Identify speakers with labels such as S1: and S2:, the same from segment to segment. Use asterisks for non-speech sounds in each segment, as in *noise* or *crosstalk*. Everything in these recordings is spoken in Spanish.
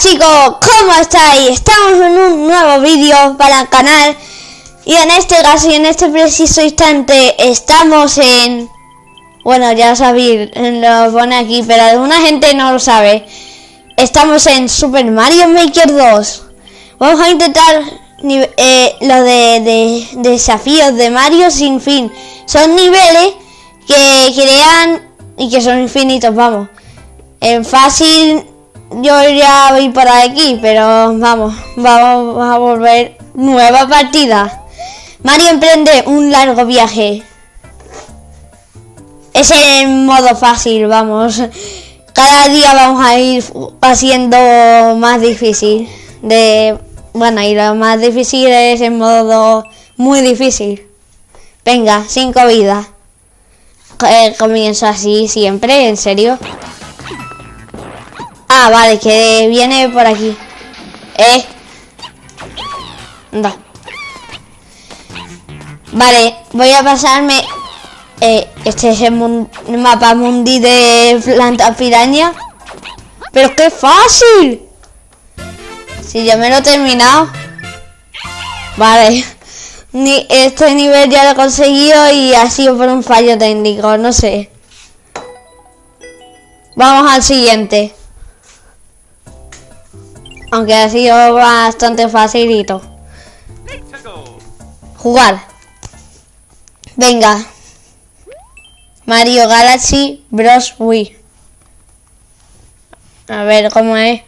S1: chicos, ¿cómo estáis? Estamos en un nuevo vídeo para el canal y en este caso y en este preciso instante estamos en... Bueno, ya sabéis, lo pone aquí, pero alguna gente no lo sabe. Estamos en Super Mario Maker 2. Vamos a intentar eh, lo de, desafíos de Mario sin fin. Son niveles que crean y que son infinitos, vamos. En fácil yo ya voy por aquí, pero vamos, vamos a volver nueva partida. Mario emprende un largo viaje. Es en modo fácil, vamos. Cada día vamos a ir haciendo más difícil. De bueno, y lo más difícil es en modo muy difícil. Venga, cinco vidas. Eh, comienzo así siempre, en serio. Ah, vale, que viene por aquí. Eh. No. Vale, voy a pasarme... Eh, este es el, mapa mundi de planta piraña. ¡Pero qué fácil! Si ya me lo he terminado. Vale. *laughs* Ni, este nivel ya lo he conseguido y ha sido por un fallo técnico, no sé. Vamos al siguiente. Aunque ha sido bastante facilito. Jugar. Venga. Mario Galaxy Bros. Wii. A ver cómo es.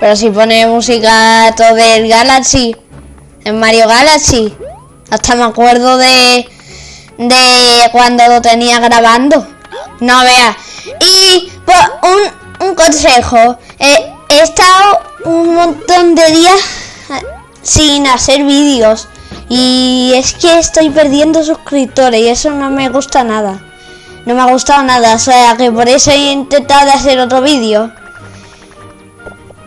S1: Pero si pone música todo del Galaxy. En Mario Galaxy. Hasta me acuerdo de... De cuando lo tenía grabando. No vea. Y pues, un, un consejo. He estado un montón de días eh, sin hacer vídeos. Y es que estoy perdiendo suscriptores y eso no me gusta nada. No me ha gustado nada, o sea que por eso he intentado hacer otro vídeo.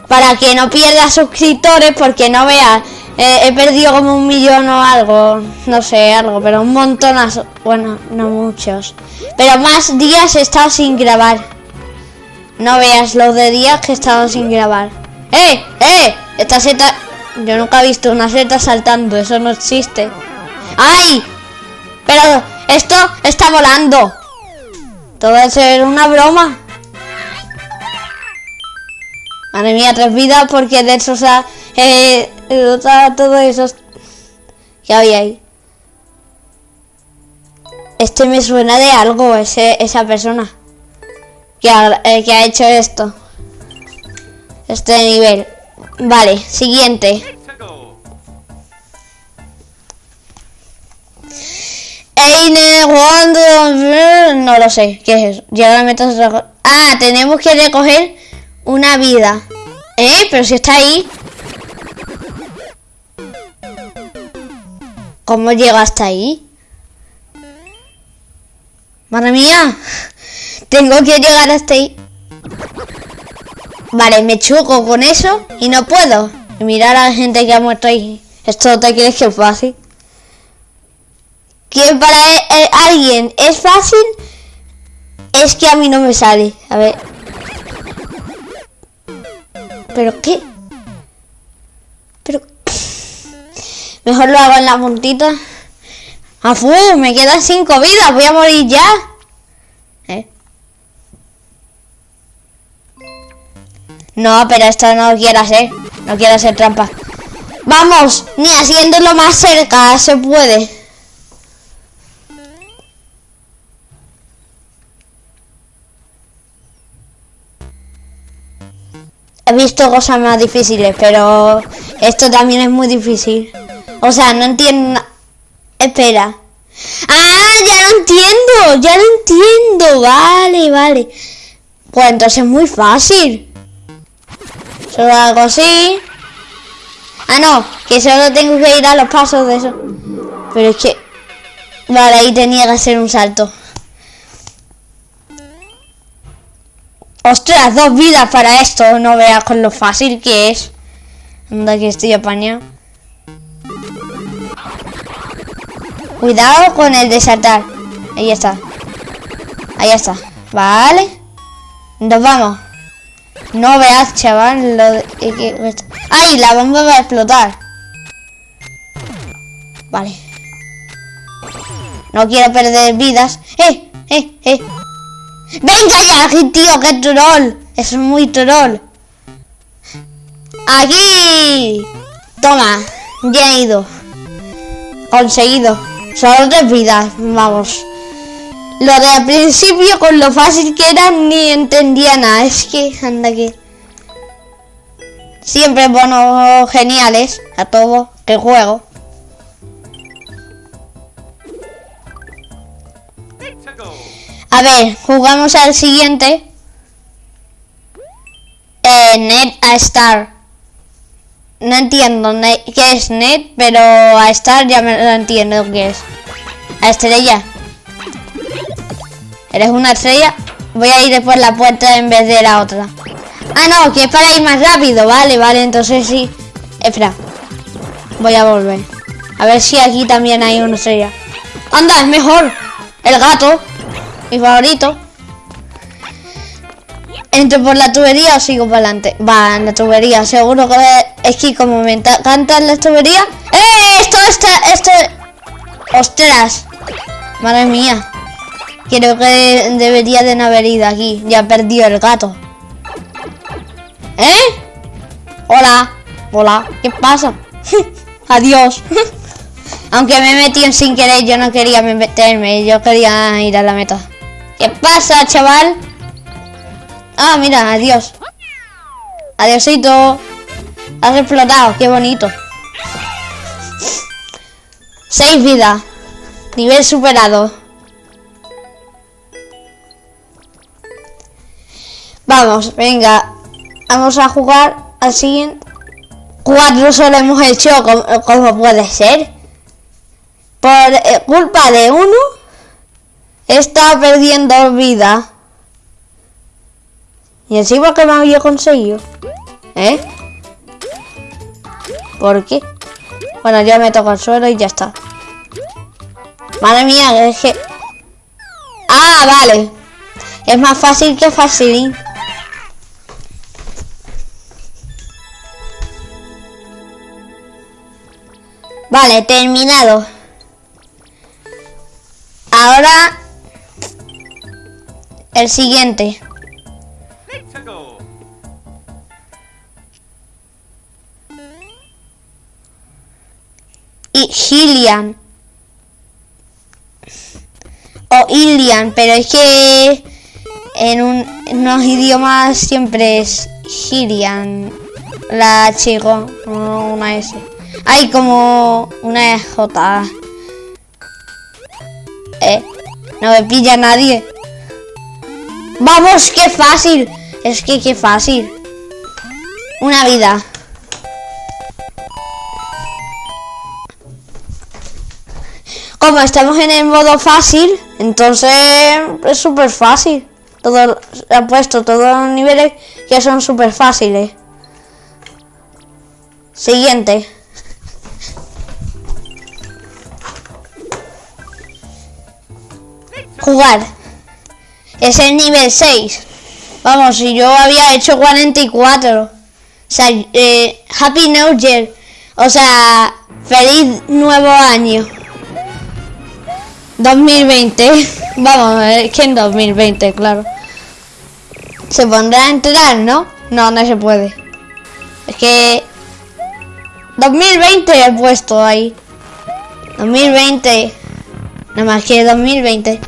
S1: Para que no pierda suscriptores, porque no veas, eh, he perdido como un millón o algo, no sé, algo, pero un montón, bueno, no muchos. Pero más días he estado sin grabar. No veas los de días que he estado sin grabar. ¡Eh! ¡Eh! Esta seta... Yo nunca he visto una seta saltando. Eso no existe. ¡Ay! Pero esto está volando. Todo debe ser una broma. Madre mía, tres vidas porque de eso, o sea, eh, todo eso que había ahí. Este me suena de algo, ese, esa persona que ha, eh, que ha hecho esto. Este nivel. Vale, siguiente. No lo sé. ¿Qué es eso? Ya Ah, tenemos que recoger una vida. ¿Eh? Pero si está ahí. ¿Cómo llega hasta ahí? Madre mía. Tengo que llegar hasta ahí. Vale, me choco con eso y no puedo. mirar a la gente que ha muerto ahí. ¿Esto te crees que es fácil? Que para e, e, alguien es fácil, es que a mí no me sale. A ver. ¿Pero qué? Pero... Mejor lo hago en la puntita. ¡Afu! Me quedan cinco vidas. Voy a morir ya. No, pero esto no quiero hacer. No quiero hacer trampa. Vamos, ni haciéndolo más cerca se puede. He visto cosas más difíciles, pero esto también es muy difícil. O sea, no entiendo... Espera. ¡Ah! Ya lo entiendo, ya lo entiendo. Vale, vale. Pues entonces es muy fácil. Solo hago así. Ah, no, que solo tengo que ir a los pasos de eso. Pero es que... Vale, ahí tenía que hacer un salto. ¡Ostras! Dos vidas para esto. No veas con lo fácil que es. Anda que estoy apañado. Cuidado con el de saltar. Ahí está. Ahí está. Vale. Nos vamos. No veas, chaval, lo de- que- ¡Ay! La bomba va a explotar. Vale. No quiero perder vidas. ¡Eh! ¡Eh! ¡Eh! ¡Venga ya, tío! ¡Qué troll! Es muy troll. ¡Aquí! Toma. Ya he ido. Conseguido. Solo tres vidas. Vamos. Lo de al principio, con lo fácil que era, ni entendía nada. Es que, anda que... Siempre bonos geniales a todo que juego. A ver, jugamos al siguiente. Eh, net a Star. No entiendo qué es net, pero a Star ya me lo entiendo qué es. A estrella. ¿Eres una estrella? Voy a ir por la puerta en vez de la otra. Ah, no, que es para ir más rápido. Vale, vale, entonces sí. Espera. Voy a volver. A ver si aquí también hay una estrella. Anda, es mejor. El gato. Mi favorito. ¿Entro por la tubería o sigo para adelante? Va, en la tubería, seguro que es que como me ta- encantan las tuberías. ¡Eh! Esto está, esto... ¡Ostras! Madre mía. Creo que debería de no haber ido aquí. Ya perdió el gato. ¿Eh? Hola. Hola. ¿Qué pasa? *laughs* Adiós. *laughs* Aunque me metí sin querer, yo no quería meterme. Yo quería ir a la meta. ¿Qué pasa, chaval? Ah, mira, adiós. Adiosito. Has explotado, qué bonito. Seis vidas. Nivel superado. Vamos, venga. Vamos a jugar al siguiente. Cuatro solo hemos hecho, ¿cómo, cómo puede ser? Por eh, culpa de uno, está perdiendo vida. Y encima que me había conseguido. ¿Eh? ¿Por qué? Bueno, ya me toca el suelo y ya está. Madre mía, es que... Ah, vale. Es más fácil que facilín. Vale, terminado. Ahora... El siguiente. Y Gillian. O Ilian, pero es que en, un, en unos idiomas siempre es Gillian. La chico, una S. Hay como una J. Eh, no me pilla nadie. Vamos, qué fácil. Es que qué fácil. Una vida. Como estamos en el modo fácil, entonces es súper fácil. Todo, ha puesto todos los niveles que son súper fáciles. Siguiente. Jugar. Es el nivel 6. Vamos, si yo había hecho 44. O sea, eh, Happy New Year. O sea, feliz nuevo año. 2020. *laughs* Vamos, es que en 2020, claro. Se pondrá a entrar, ¿no? No, no se puede. Es que... 2020 he puesto ahí. 2020. Nada más que 2020.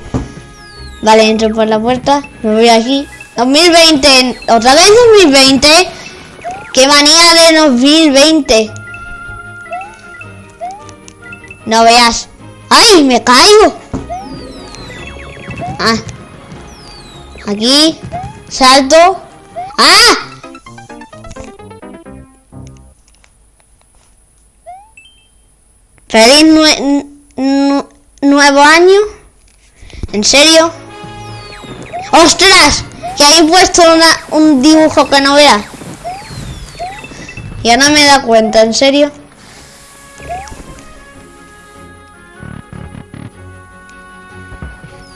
S1: Vale, entro por la puerta. Me voy aquí. 2020. ¿Otra vez 2020? ¡Qué manía de 2020! No veas. ¡Ay, me caigo! Ah. Aquí. Salto. ¡Ah! Feliz nue- nu- nuevo año. ¿En serio? ¡Ostras! Que hay puesto una- un dibujo que no vea. Ya no me da cuenta, ¿en serio?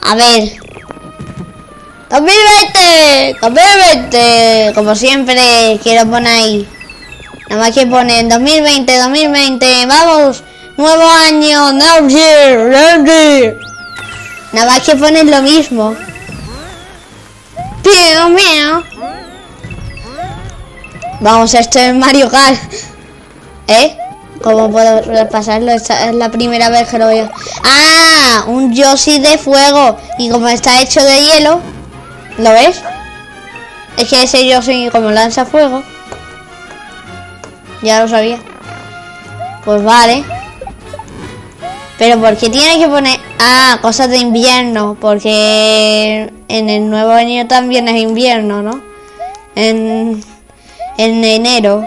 S1: A ver. 2020, 2020, como siempre quiero poner ahí. Nada más que ponen 2020, 2020, vamos, nuevo año, no year. Nada más que ponen lo mismo. Pío, mío. Vamos, esto es Mario Kart. ¿Eh? ¿Cómo puedo repasarlo? Esta es la primera vez que lo veo. ¡Ah! Un Yoshi de fuego. Y como está hecho de hielo, ¿lo ves? Es que ese Yoshi como lanza fuego. Ya lo sabía. Pues vale. Pero ¿por qué tiene que poner...? Ah, cosas de invierno. Porque en el nuevo año también es invierno, ¿no? En, en enero.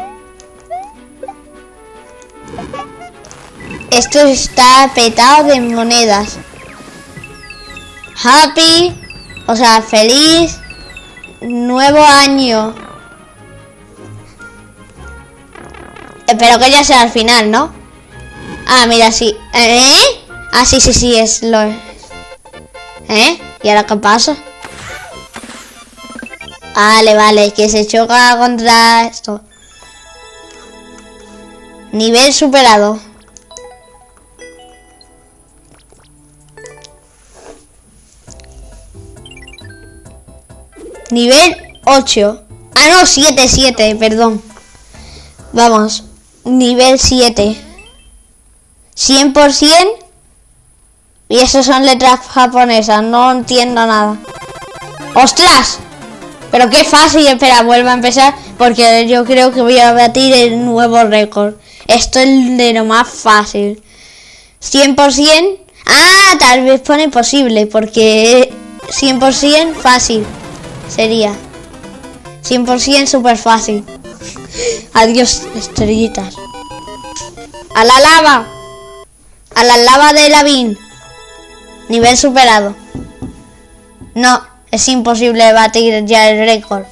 S1: Esto está petado de monedas. Happy, o sea, feliz nuevo año. Espero que ya sea al final, ¿no? Ah, mira, sí. ¿Eh? Ah, sí, sí, sí, es lo... ¿Eh? ¿Y ahora qué pasa? Vale, vale, que se choca contra esto. Nivel superado. Nivel 8. Ah, no, 7, 7, perdón. Vamos, nivel 7. 100%. Y eso son letras japonesas, no entiendo nada. ¡Ostras! Pero qué fácil, espera, vuelvo a empezar porque yo creo que voy a batir el nuevo récord. Esto es de lo más fácil. 100%. Ah, tal vez pone posible porque 100% fácil sería. 100% súper fácil. *laughs* Adiós, estrellitas. A la lava. A la lava de Lavín. Nivel superado. No, es imposible batir ya el récord.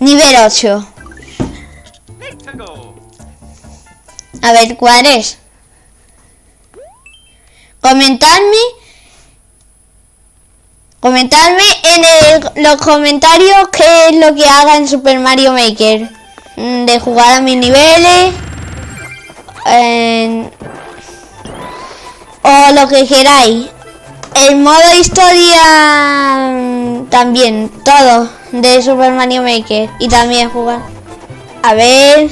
S1: Nivel 8. A ver, ¿cuál es? Comentadme. Comentadme en los comentarios qué es lo que haga en Super Mario Maker. Mm, De jugar a mis niveles. en- o lo que queráis. El modo historia mm, también, todo de Super Mario Maker. Y también jugar. A ver.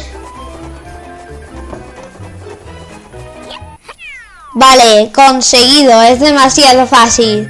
S1: Vale, conseguido, es demasiado fácil.